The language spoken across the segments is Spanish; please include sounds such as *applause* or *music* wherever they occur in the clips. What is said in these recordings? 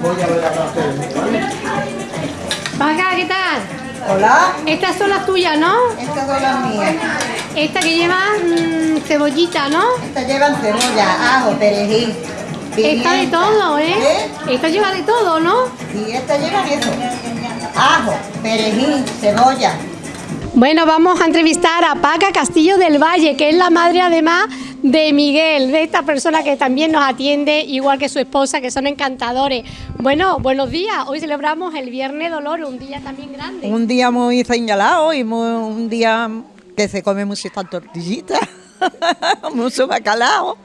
Voy a ver ¿qué tal? Hola, Estas son las tuyas, ¿no? estas son las mías. Esta que lleva mm, cebollita, ¿no? Estas llevan cebolla, ajo, perejil. Esta de pimienta. todo, ¿eh? ¿Eh? Esta lleva de todo, ¿no? Sí, estas llevan eso. Ajo, perejil, cebolla. Bueno, vamos a entrevistar a Paca Castillo del Valle, que es la madre además de Miguel, de esta persona que también nos atiende, igual que su esposa, que son encantadores. Bueno, buenos días. Hoy celebramos el Viernes Dolor, un día también grande. Un día muy señalado y muy- un día que se come muchas tortillitas, *laughs* mucho bacalao.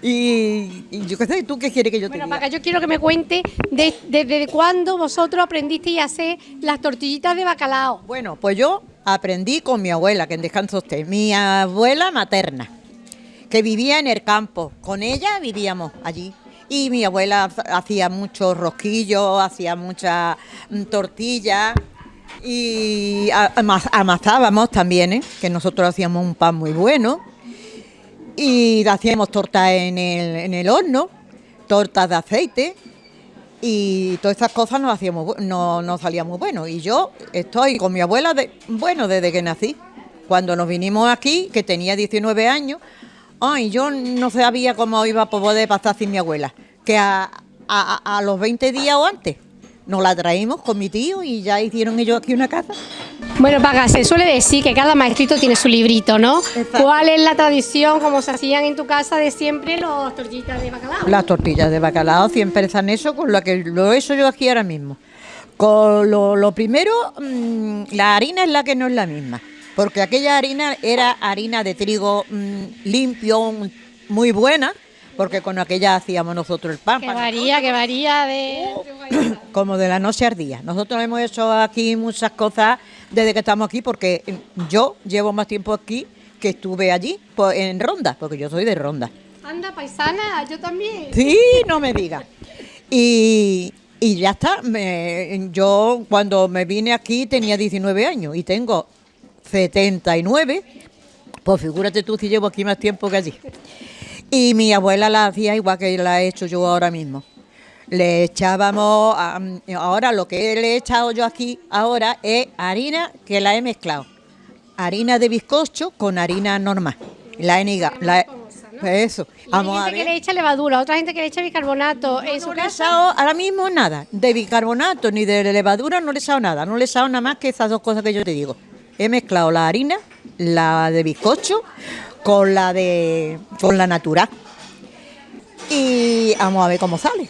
Y, y yo qué sé, ¿tú qué quieres que yo te Bueno, diga? Paca, yo quiero que me cuente de- desde cuándo vosotros aprendisteis a hacer las tortillitas de bacalao. Bueno, pues yo aprendí con mi abuela, que en descanso esté, mi abuela materna, que vivía en el campo. Con ella vivíamos allí. Y mi abuela ha- hacía muchos rosquillos, hacía muchas mm, tortillas y amasábamos también, ¿eh? que nosotros hacíamos un pan muy bueno. Y hacíamos tortas en el, en el horno, tortas de aceite y todas estas cosas nos hacíamos no, no salían muy buenos. Y yo estoy con mi abuela, de, bueno, desde que nací. Cuando nos vinimos aquí, que tenía 19 años, ay, yo no sabía cómo iba a poder pasar sin mi abuela. Que a, a- a los 20 días o antes nos la traímos con mi tío y ya hicieron ellos aquí una casa. Bueno, Paca, se suele decir que cada maestrito tiene su librito, ¿no? Exacto. ¿Cuál es la tradición, como se hacían en tu casa de siempre, los tortillitas de bacalao? Las tortillas de bacalao siempre están eso con lo que lo he hecho yo aquí ahora mismo. Con lo, lo primero, mm, la harina es la que no es la misma, porque aquella harina era harina de trigo mm, limpio, muy buena, porque con aquella hacíamos nosotros el pan. Que varía, que varía de... *coughs* como de la noche al día. Nosotros hemos hecho aquí muchas cosas desde que estamos aquí, porque yo llevo más tiempo aquí que estuve allí pues, en Ronda, porque yo soy de Ronda. Anda, paisana, yo también. Sí, no me digas. Y, y ya está. me- yo cuando me vine aquí tenía 19 años y tengo 79. Pues figúrate tú si llevo aquí más tiempo que allí. Y mi abuela la hacía igual que la he hecho yo ahora mismo. Le echábamos, a- ahora lo que le he echado yo aquí ahora es harina que la he mezclado. Harina de bizcocho con harina normal. La he niga- la he- Eso. Y Vamos hay a gente ver. que le echa levadura, otra gente que le echa bicarbonato. ¿En su No le he casa? ahora mismo nada, de bicarbonato ni de levadura no le he echado nada, no le he echado nada más que esas dos cosas que yo te digo. He mezclado la harina, la de bizcocho, con la de con la natural. Y vamos a ver cómo sale.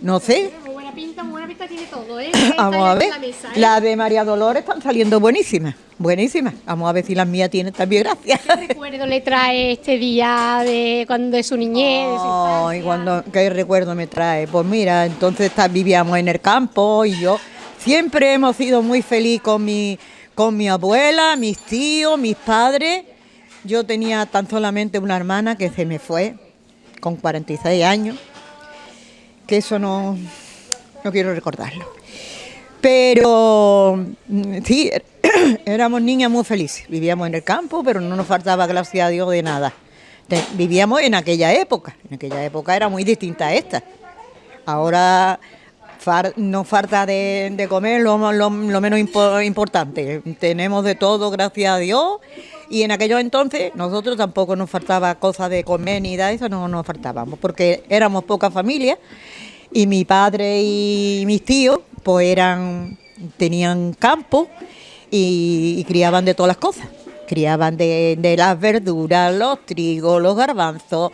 No sé, Muy buena pinta, muy buena pinta tiene todo, ¿eh? *coughs* vamos a ver. La mesa, ¿eh? Las de María Dolores están saliendo buenísimas, buenísimas. Vamos a ver si las mías tienen también gracia. ¿Qué recuerdo le trae este día de cuando de su niñez, de su Ay, infancia? cuando, ¿qué recuerdo me trae? Pues mira, entonces vivíamos en el campo y yo siempre hemos sido muy feliz con mi, con mi abuela, mis tíos, mis padres. Yo tenía tan solamente una hermana que se me fue con 46 años, que eso no, no quiero recordarlo. Pero mm, sí, *coughs* éramos niñas muy felices. Vivíamos en el campo, pero no nos faltaba, gracias a Dios, de nada. Vivíamos en aquella época. En aquella época era muy distinta a esta. Ahora far- nos falta de, comer lo, menos impo- importante. Tenemos de todo, gracias a Dios. Y en aquellos entonces nosotros tampoco nos faltaba cosas de comer ni de eso, no nos faltábamos, porque éramos poca familia. Y mi padre y mis tíos pues eran tenían campo y, y criaban de todas las cosas. Criaban de, de las verduras los trigos los garbanzos.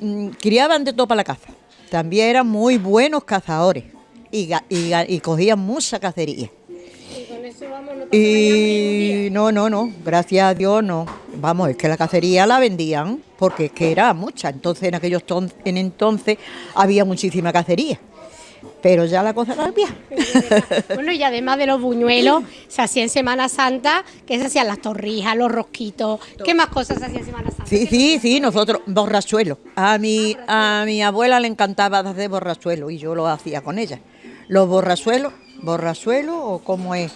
Mm, criaban de todo para la caza. También eran muy buenos cazadores y, cogían mucha cacería Y con eso vamos, no y no, no, no, gracias a Dios no. Vamos, es que la cacería la vendían porque es que era mucha. Entonces en aquellos ton- en entonces había muchísima cacería. Pero ya la cosa cambia. mañana. *laughs* Bueno, y además de los buñuelos, se hacía en Semana Santa, que se hacían las torrijas, los rosquitos. ¿Qué más cosas se hacían en Semana Santa? Sí, sí, sí, nosotros, borrachuelo. A mi, a mi abuela le encantaba hacer borrachuelo y yo lo hacía con ella. Los borrachuelos, borrachuelo o cómo es,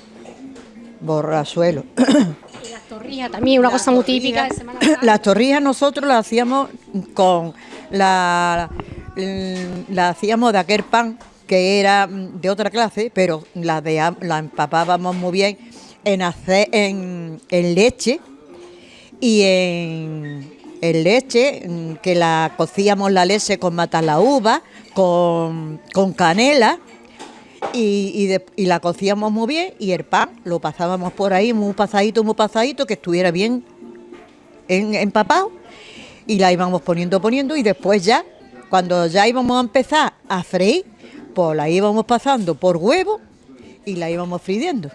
borrachuelo. *coughs* Y las torrijas también, una cosa muy típica de Semana Santa. Las torrijas nosotros las hacíamos con la, la hacíamos de aquel pan que era de otra clase, pero la, de, la empapábamos muy bien en, hacer, en, leche y en, leche, mm, que la cocíamos la leche con la uva, con, con canela y, la cocíamos muy bien y el pan lo pasábamos por ahí muy pasadito, muy pasadito, que estuviera bien empapado y la íbamos poniendo, poniendo y después ya, cuando ya íbamos a empezar a freír, pues la íbamos pasando por huevo y la íbamos friendo.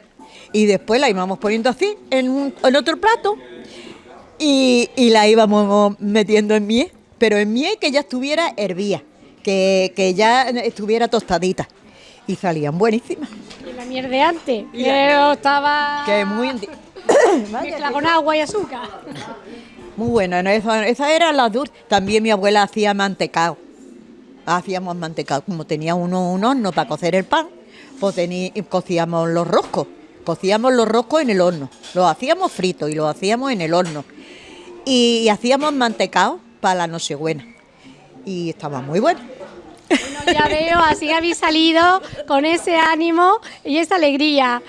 Y después la íbamos poniendo así en, otro plato y, la íbamos metiendo en miel, pero en miel que ya estuviera hervía, que, que ya estuviera tostadita y salían buenísimas. Y la miel de antes, que estaba... Que muy... *coughs* Mezcla con agua y azúcar. Muy buena, esa, esa era la dulce. También mi abuela hacía mantecado. Hacíamos mantecado, como tenía uno un horno para cocer el pan, pues cocíamos los roscos. Cocíamos los roscos en el horno. Los hacíamos fritos y los hacíamos en el horno. Y, hacíamos mantecado para la nochebuena. Y estaba muy bueno. Bueno, ya veo, así habéis salido con ese ánimo y esa alegría.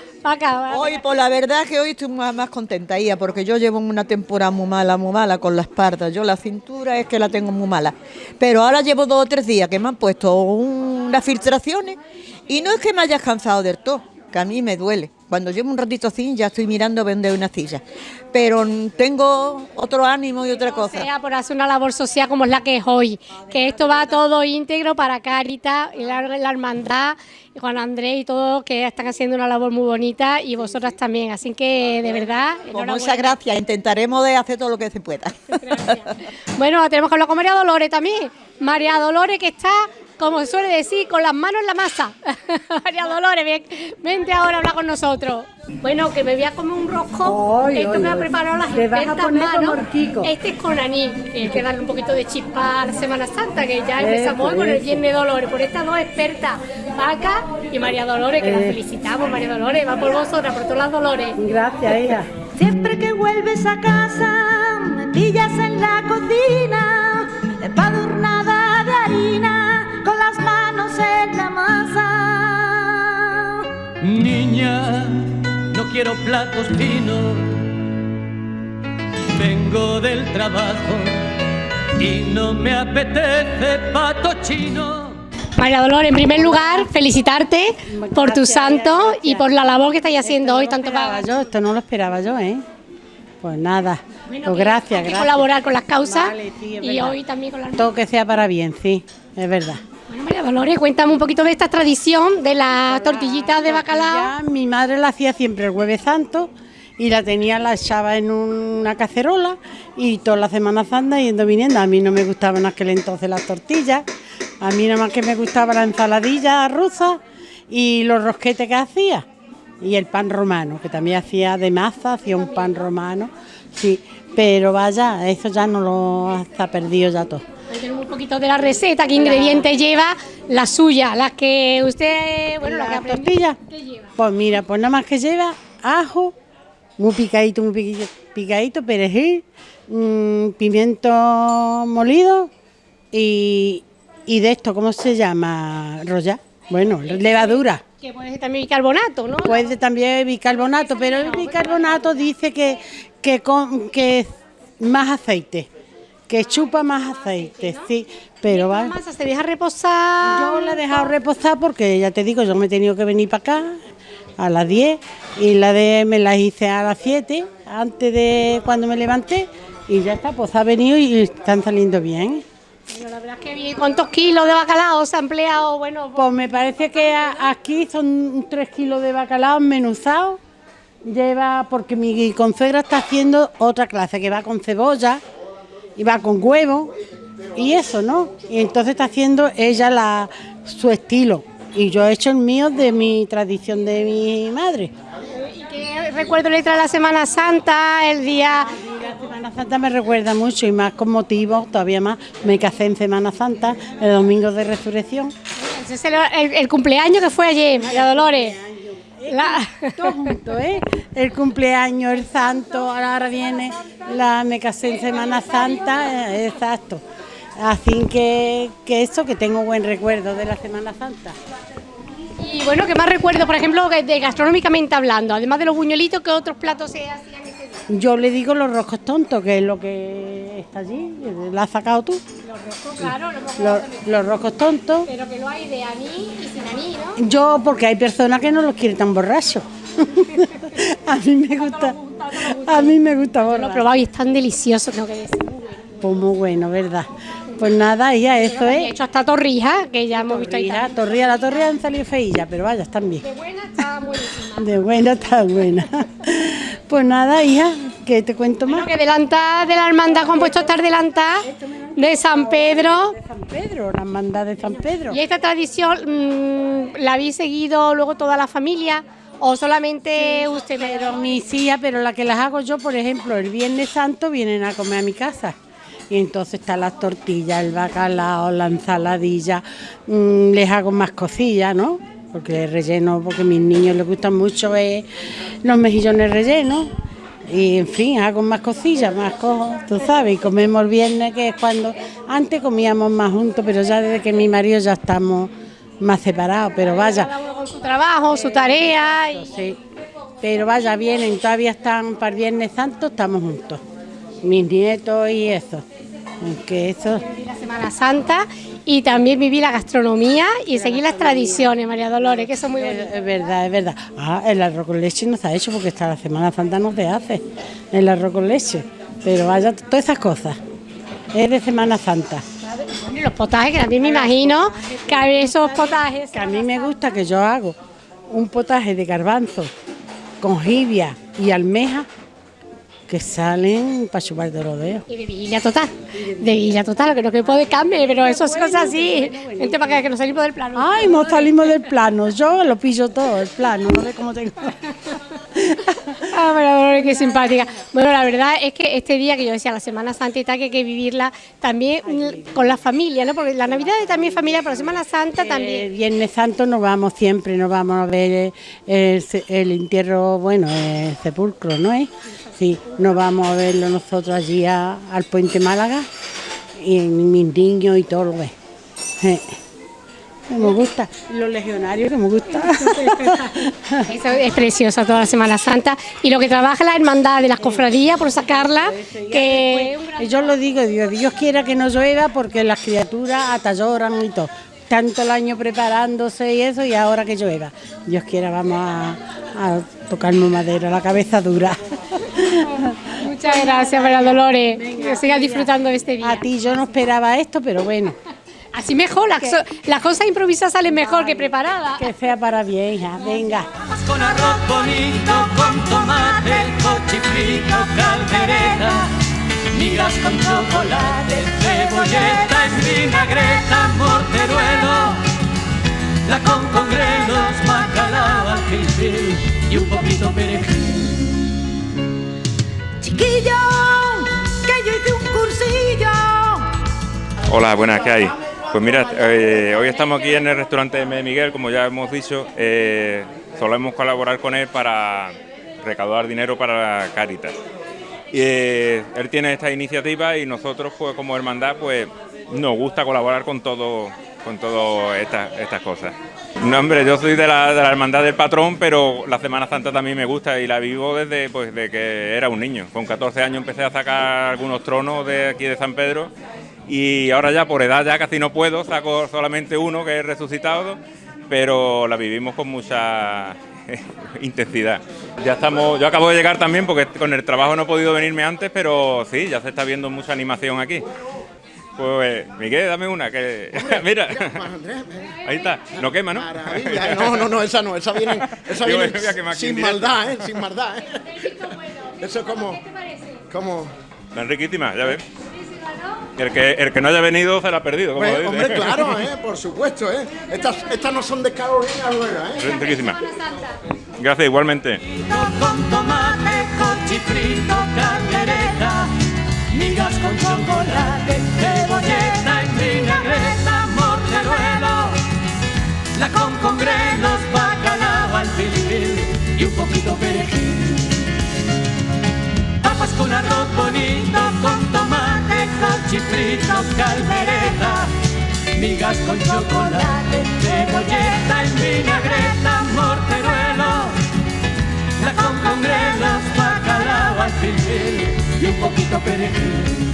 Hoy, pues la verdad que hoy estoy más, contenta, porque yo llevo una temporada muy mala, muy mala con la espalda. Yo la cintura es que la tengo muy mala. Pero ahora llevo dos o tres días que me han puesto unas filtraciones y no es que me hayas cansado del todo, que a mí me duele. Cuando llevo un ratito así ya estoy mirando vender una silla. Pero tengo otro ánimo y otra cosa. sea por hacer una labor social como es la que es hoy. Que esto va todo íntegro para Carita y la, hermandad, y Juan Andrés y todos que están haciendo una labor muy bonita y vosotras también. Así que de verdad. Pues muchas gracias. Intentaremos de hacer todo lo que se pueda. Bueno, tenemos que hablar con María Dolores también. María Dolores que está como se suele decir, con las manos en la masa. *laughs* María Dolores, ven, vente ahora a hablar con nosotros. Bueno, que me voy a comer un rosco. Esto me ha preparado las expertas manos. Este es con anís, que hay que darle un poquito de chispa a la Semana Santa, que ya empezamos hoy con el Viernes Dolores. Por estas dos expertas, Paca y María Dolores, que las felicitamos, María Dolores. Va por vosotras, por todas las Dolores. Gracias, hija. Siempre que vuelves a casa, me pillas en la cocina, empadurnada de harina con las manos en la masa. Niña, no quiero platos finos, vengo del trabajo y no me apetece pato chino. María Dolores, en primer lugar, felicitarte por tu santo y por la labor que estáis haciendo hoy, tanto para... Yo, esto no lo esperaba yo, ¿eh? Pues nada, pues gracias, gracias. colaborar con las causas y hoy también con las... Todo que sea para bien, sí, es verdad. Bueno, María Dolores, cuéntame un poquito de esta tradición de las tortillitas de bacalao. mi madre la hacía siempre el jueves santo y la tenía, la echaba en una cacerola y toda la Semana Santa yendo viniendo. A mí no me gustaban aquel entonces las tortillas, a mí nada más que me gustaba la ensaladilla rusa y los rosquetes que hacía y el pan romano, que también hacía de masa, hacía un pan romano, sí, pero vaya, eso ya no lo ha perdido ya todo un poquito de la receta, qué ingredientes lleva la suya, las que usted, bueno, la, que tortilla. Pues mira, pues nada más que lleva ajo, muy picadito, muy picadito, perejil, mm, pimiento molido y, de esto, ¿cómo se llama? Roya. Bueno, levadura. Que puede ser también bicarbonato, ¿no? Puede también bicarbonato, pero el bicarbonato dice que, que, con, que más aceite que chupa más aceite, sí, pero va. masa se deja reposar? Yo la he dejado reposar porque ya te digo, yo me he tenido que venir para acá a las 10 y la de me la hice a las 7 antes de cuando me levanté y ya está, pues ha venido y están saliendo bien. la verdad es que bien. ¿Cuántos kilos de bacalao se ha empleado? Bueno, pues, me parece que aquí son 3 kilos de bacalao menuzado. Lleva, porque mi consuegra está haciendo otra clase que va con cebolla, y va con huevo y eso, ¿no? Y entonces está haciendo ella la, su estilo y yo he hecho el mío de mi tradición de mi madre. ¿Y qué recuerdo le trae la Semana Santa, el día...? La Semana Santa me recuerda mucho y más con motivo, todavía más, me casé en Semana Santa, el domingo de resurrección. Ese es el, cumpleaños que fue ayer, María Dolores. Todo junto, ¿eh? El cumpleaños, el santo, ahora viene la me casé en Semana Santa, eh, exacto. Así que, que eso, que tengo buen recuerdo de la Semana Santa. Y bueno, ¿qué más recuerdo, por ejemplo, de gastronómicamente hablando? Además de los buñuelitos, ¿qué otros platos se hacían? Yo le digo los roscos tontos, que es lo que está allí, la has sacado tú. Los roscos, claro, Los, los roscos tontos. Pero que lo hay de anís y sin anís, ¿no? Yo, porque hay personas que no los quieren tan borrachos. *laughs* a mí me gusta, a mí me gusta Yo lo he borracho. probado y es tan delicioso, tengo que decir. Pues muy bueno, ¿verdad? Pues nada, ya eso es. hecho hasta torrijas, que ya hemos visto ahí. También. torrilla, la torrilla han salido feillas, pero vaya, están bien. De buena está buenísima. De buena está buena. Pues nada, hija, que te cuento más. Bueno, que delanta de la hermandad, que han puesto estar delanta de San Pedro. De San Pedro, la hermandad de San Pedro. ¿Y esta tradición mm, la habéis seguido luego toda la familia o solamente usted? Pero mis hijas, pero la que las hago yo, por ejemplo, el Viernes Santo vienen a comer a mi casa. Y entonces están las tortillas, el bacalao, la ensaladilla, mm, les hago más cosillas, ¿no? Porque el relleno, porque a mis niños les gustan mucho eh, los mejillones rellenos. Y en fin, hago más cosillas, más cosas, tú sabes, y comemos el viernes, que es cuando antes comíamos más juntos, pero ya desde que mi marido ya estamos más separados, pero vaya, con su trabajo, su tarea. Y... Sí, pero vaya, vienen, todavía están para el Viernes Santo, estamos juntos. Mis nietos y eso. Aunque eso, la Semana Santa y también viví la gastronomía y seguí las tradiciones, María Dolores, que eso es muy bonito. es, verdad, es verdad. Ah, el arroz con leche no ha hecho porque hasta la Semana Santa no se hace el arroz con leche. Pero vaya, todas esas cosas. Es de Semana Santa. Los potajes, que también me imagino que hay esos potajes. Que a mí me gusta que yo hago un potaje de garbanzo con jibia y almeja que salen para chupar de los dedos. Y de vigilia total, de vigilia total, que no que puede cambiar, pero eso es cosas así. Gente para que, que nos salimos del plano. Ay, nos salimos del plano. Yo lo pillo todo, el plano. No sé cómo tengo. *laughs* Ah, Dolores, qué simpática. Bueno, la verdad es que este día que yo decía, la Semana Santa y tal, que hay que vivirla también con la familia, ¿no? Porque la Navidad es también familiar, pero la Semana Santa El también. Viernes Santo nos vamos siempre, nos vamos a ver el, el entierro, bueno, el sepulcro, ¿no es? Sí, nos vamos a verlo nosotros allí a- al Puente Málaga y mis niños y todo lo que. Eh, Me gusta, los legionarios que me gusta. *laughs* Eso es preciosa toda la Semana Santa. Y lo que trabaja la hermandad de las cofradías por sacarla, que Yo lo digo, digo, Dios quiera que no llueva porque las criaturas hasta lloran y todo. Tanto el año preparándose y eso, y ahora que llueva. Dios quiera, vamos a, a tocarnos madera, la cabeza dura. Muchas gracias, María Dolores. Que sigas disfrutando de este A día. ti yo no esperaba esto, pero bueno, Así mejor, las, so- las cosas improvisadas salen mejor que preparadas. que sea para bien, hija. Venga. Con arroz bonito, con tomate, cochifrito, caldereta, migas con chocolate, cebolleta en vinagreta, morteruelo, la con con grelos, bacalao, y un poquito perejil. Un cursillo. Hola, buenas, ¿qué hay? Pues mira, eh, hoy estamos aquí en el restaurante de Miguel, como ya hemos dicho, eh, solemos colaborar con él para recaudar dinero para Caritas. Eh, él tiene esta iniciativa y nosotros, pues como hermandad, pues nos gusta colaborar con todo, con todo estas estas cosas. No, hombre, yo soy de la, hermandad del patrón, pero la Semana Santa también me gusta y la vivo desde pues, de que era un niño. Con 14 años empecé a sacar algunos tronos de aquí de San Pedro y ahora ya por edad ya casi no puedo, saco solamente uno que es resucitado, pero la vivimos con mucha *laughs* intensidad. Ya estamos, yo acabo de llegar también porque con el trabajo no he podido venirme antes, pero sí, ya se está viendo mucha animación aquí. Pues Miguel, dame una, que *laughs* mira, ahí está, no quema, ¿no? Maravilla, ¿eh? no, no, no, esa no, esa viene, esa viene sin maldad, ¿eh? Sin maldad, ¿eh? Eso es como, como, Están riquísimas, ya ves. El que, el que no haya venido se la ha perdido, como hombre, dice. hombre, claro, *laughs* ¿eh? Por supuesto, ¿eh? Estas, estas no son de Carolina Rueda, ¿eh? Son riquísimas. Gracias, igualmente. con tomate, cochifrito, caldereta, migas con chocolate, cebolleta en vinagreta, morteruelo, la con con grelos, bacalao al fil y un poquito perejil. Papas con arroz bonito, con tomate, cochifrito, chifrito, caldereta, migas con chocolate, cebolleta en vinagreta, morteruelo, la con congrelos, bacalao al filfil y un poquito perejil.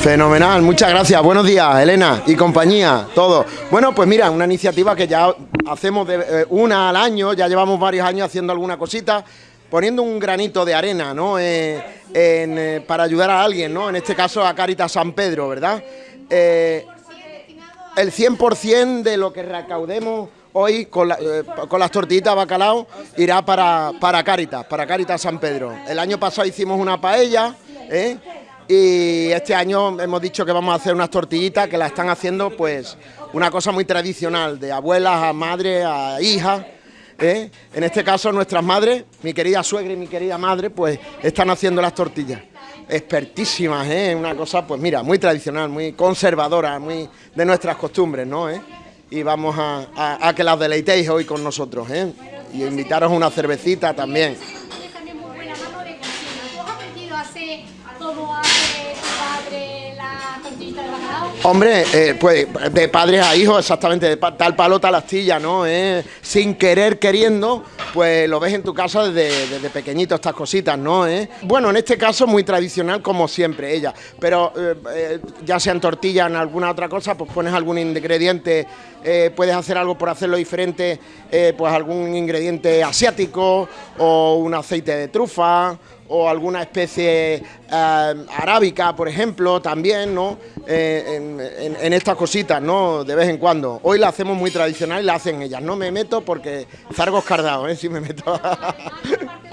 Fenomenal, muchas gracias. Buenos días, Elena y compañía, todo. Bueno, pues mira, una iniciativa que ya hacemos eh, una al año, ya llevamos varios años haciendo alguna cosita, poniendo un granito de arena, ¿no? Eh, eh, para ayudar a alguien, ¿no? En este caso a Caritas San Pedro, ¿verdad? El 100% de lo que recaudemos hoy con, la- con las tortillitas bacalao irá para, para Caritas, para Caritas San Pedro. El año pasado hicimos una paella, ¿eh? Y este año hemos dicho que vamos a hacer unas tortillitas que la están haciendo pues una cosa muy tradicional, de abuelas a madres a hijas. ¿eh? En este caso nuestras madres, mi querida suegra y mi querida madre, pues están haciendo las tortillas. Expertísimas, ¿eh? Una cosa, pues mira, muy tradicional, muy conservadora, muy de nuestras costumbres, ¿no? ¿Eh? Y vamos a, que las deleitéis hoy con nosotros, ¿eh? Y invitaros una cervecita también. Tienes también muy buena mano de cocina. ¿Tú has aprendido a Hombre, eh, pues de padres a hijos, exactamente, de tal palo, tal astilla, ¿no? Eh, sin querer, queriendo, pues lo ves en tu casa desde, pequeñito, estas cositas, ¿no? Eh, Bueno, en este caso muy tradicional, como siempre, ella, pero eh, eh, ya sea en tortilla, en alguna otra cosa, pues pones algún ingrediente, puedes hacer algo por hacerlo diferente, pues algún ingrediente asiático o un aceite de trufa o alguna especie eh, arábica, por ejemplo, también, ¿no? Eh, en, estas cositas, ¿no? De vez en cuando. Hoy la hacemos muy tradicional y la hacen ellas. No me meto porque zargos cardados, ¿eh? Si me meto. *laughs*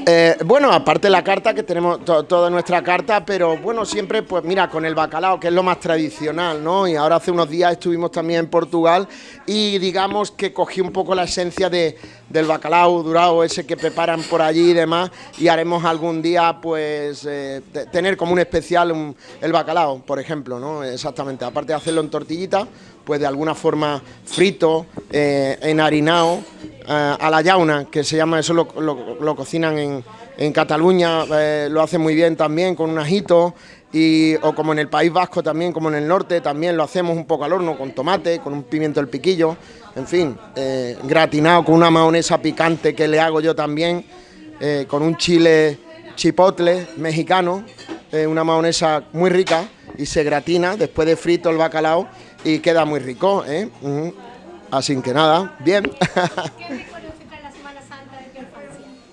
Eh, bueno, aparte la carta, que tenemos to- toda nuestra carta, pero bueno, siempre, pues mira, con el bacalao, que es lo más tradicional, ¿no? Y ahora hace unos días estuvimos también en Portugal y digamos que cogí un poco la esencia de, del bacalao durado, ese que preparan por allí y demás, y haremos algún día, pues, eh, te- tener como un especial el bacalao, por ejemplo, ¿no? Exactamente, aparte de hacerlo en tortillita, pues de alguna forma frito, eh, enharinado, eh, a la yauna, que se llama, eso lo, lo- lo cocinan en, en Cataluña, eh, lo hacen muy bien también con un ajito, y, o como en el País Vasco también, como en el norte, también lo hacemos un poco al horno, con tomate, con un pimiento del piquillo, en fin, eh, gratinado con una mayonesa picante que le hago yo también, eh, con un chile chipotle mexicano, eh, una mayonesa muy rica y se gratina después de frito el bacalao y queda muy rico. Ujú. Así que nada, bien. *laughs*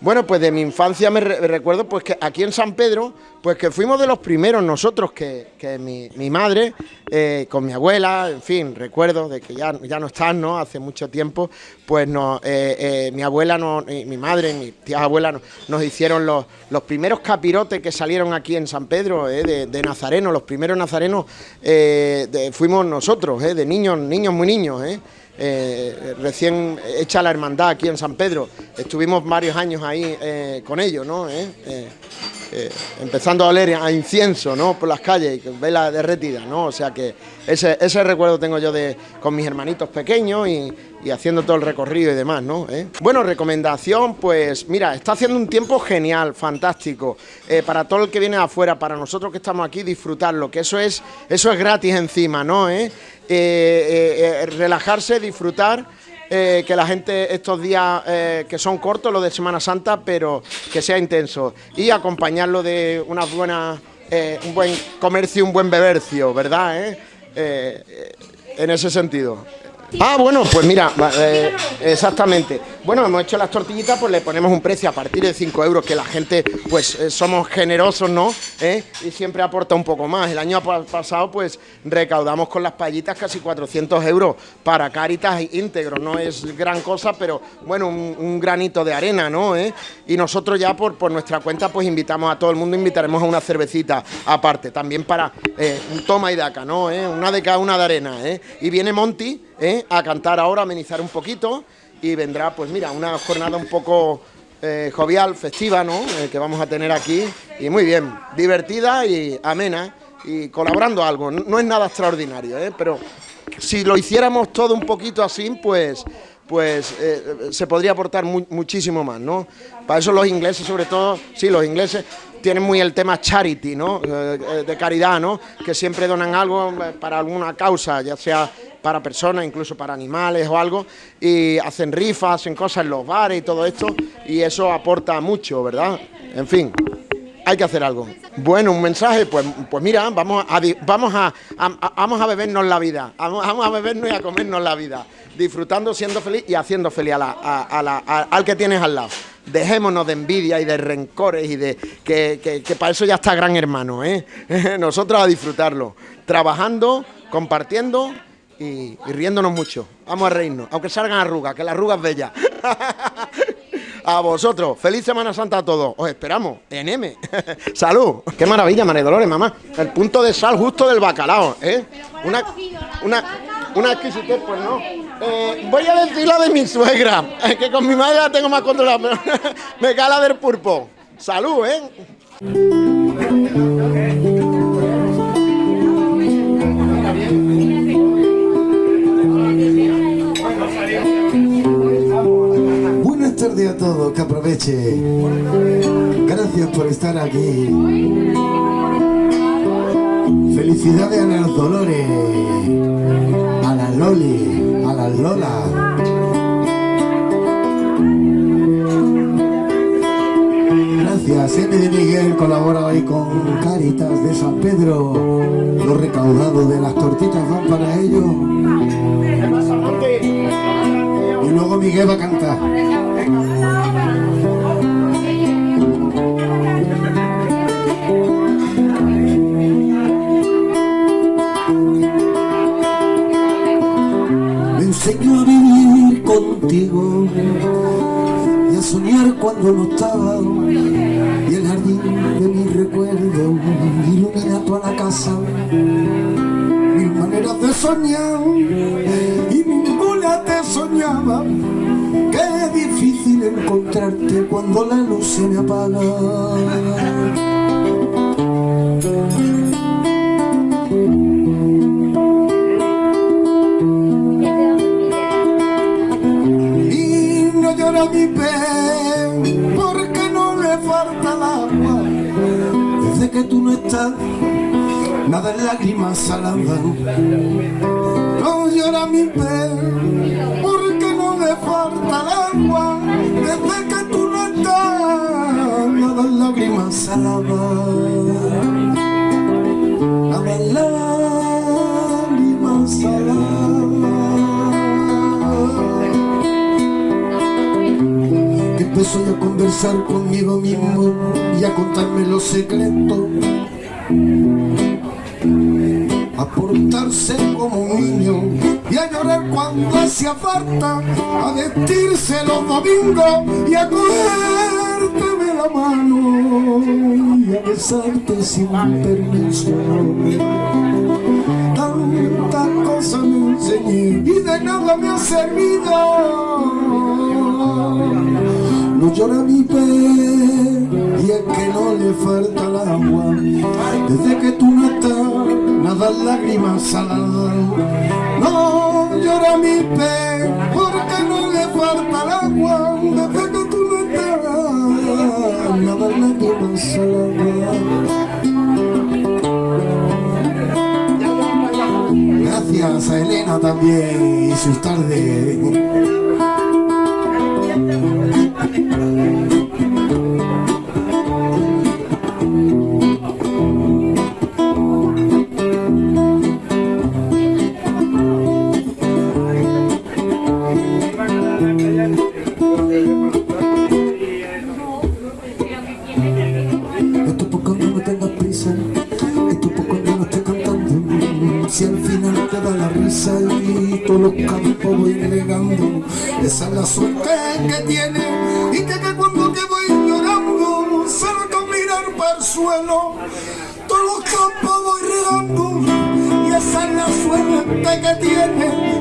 Bueno, pues de mi infancia me, re- me recuerdo pues que aquí en San Pedro, pues que fuimos de los primeros nosotros, que, que mi, madre, eh, con mi abuela, en fin, recuerdo de que ya, ya no están, ¿no? Hace mucho tiempo, pues no, eh, eh, mi abuela, no, mi madre, mi tía abuela no- nos hicieron los, los primeros capirotes que salieron aquí en San Pedro, de, de Nazareno, los primeros nazarenos de- fuimos nosotros, de niños, niños muy niños, eh. Eh, recién hecha la hermandad aquí en San Pedro. Estuvimos varios años ahí eh, con ellos, ¿no? Eh, empezando a oler a incienso, ¿no? Por las calles, y con vela derretida, ¿no? O sea que ese, ese recuerdo tengo yo de con mis hermanitos pequeños y, y haciendo todo el recorrido y demás, ¿no? ¿Eh? Bueno, recomendación, pues mira, está haciendo un tiempo genial, fantástico, eh, para todo el que viene de afuera, para nosotros que estamos aquí, disfrutarlo, que eso es, eso es gratis encima, ¿no? ¿Eh? Eh, eh, relajarse, disfrutar. que la gente estos días que son cortos, los de Semana Santa, pero que sea intenso. Y acompañarlo de unas buenas, un buen comercio un buen bebercio, ¿verdad? Eh? En ese sentido. Ah, bueno, pues mira, eh, exactamente. Bueno, hemos hecho las tortillitas, pues le ponemos un precio a partir de 5 euros, que la gente, pues eh, somos generosos, ¿no? ¿Eh? Y siempre aporta un poco más. El año pa- pasado, pues recaudamos con las payitas casi 400 euros para Cáritas íntegro. No es gran cosa, pero bueno, un, granito de arena, ¿no? Y nosotros ya por, por nuestra cuenta, pues invitamos a todo el mundo, invitaremos a una cervecita aparte, también para un toma y daca, ¿no? Una de cada una de arena, ¿eh? Y viene Monty ¿eh? a cantar ahora, amenizar un poquito y vendrá, pues mira, una jornada un poco eh, jovial, festiva, ¿no? Eh, que vamos a tener aquí y muy bien, divertida y amena y colaborando algo. No, es nada extraordinario, ¿eh? Pero si lo hiciéramos todo un poquito así, pues pues se podría aportar muchísimo más, ¿no? Para eso los ingleses, sobre todo, sí, los ingleses tienen muy el tema charity, ¿no? De caridad, ¿no? Que siempre donan algo para alguna causa, ya sea para personas, incluso para animales o algo, y hacen rifas, hacen cosas en los bares y todo esto, y eso aporta mucho, ¿verdad? En fin, hay que hacer algo. Bueno, un mensaje, pues, pues mira, vamos a, vamos a, vamos a bebernos la vida, vamos, a bebernos y a comernos la vida disfrutando, siendo feliz y haciendo feliz al que tienes al lado. Dejémonos de envidia y de rencores y de que, para eso ya está gran hermano, ¿eh? *laughs* Nosotros a disfrutarlo, trabajando, compartiendo y, riéndonos mucho. Vamos a reírnos, aunque salgan arrugas, que la arruga es bella. *laughs* A vosotros, feliz Semana Santa a todos. Os esperamos en M. *laughs* Salud. Qué maravilla, María Dolores, mamá. El punto de sal justo del bacalao, ¿eh? Una, una, una exquisitez, pues no. Eh, voy a decir la de mi suegra, *laughs* que con mi madre la tengo más controlada, me cala del pulpo. Salud, ¿eh? Tardes a todos, que aproveche. Gracias por estar aquí. Felicidades a los Dolores. Loli, a la Lola. Gracias, M de Miguel colabora hoy con Caritas de San Pedro. Los recaudados de las tortitas van para ellos. Y luego Miguel va a cantar. Enseñó a vivir contigo y a soñar cuando no estaba. Y el jardín de mi recuerdo ilumina toda la casa. Mil maneras de soñar y ninguna te soñaba cuando la luz se me apaga mi pen porque no le falta el agua. Desde que tú no estás, nada en lágrimas saladas. No llora mi pen porque no le falta el agua. Desde que tú no estás, nada lágrimas saladas. Nada en lágrimas saladas. empezó a conversar conmigo mismo y a contarme los secretos. A portarse como un niño y a llorar cuando hacía falta, a vestirse los domingos y a cogerte de la mano y a besarte sin permiso. Tantas cosas me enseñé y de nada me ha servido no llora mi pez y es que no le falta el agua. Desde que tú no estás, nada lágrimas saladas. No llora mi pez porque no le falta el agua. Desde que tú no estás, nada lágrimas saladas. Gracias a Elena también y sus tardes.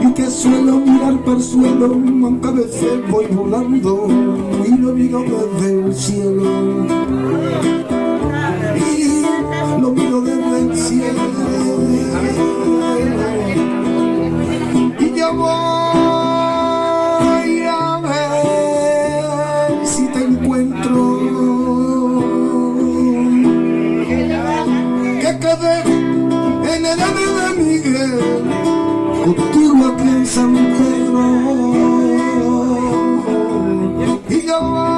y que suelo mirar para el suelo aunque a voy volando y lo miro desde el cielo. Y lo miro desde el cielo. Y yo something wrong. He got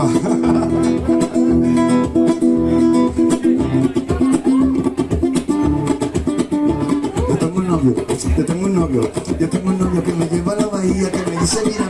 Yo tengo un novio, yo tengo un novio, yo tengo un novio que me lleva a la bahía, que me dice mira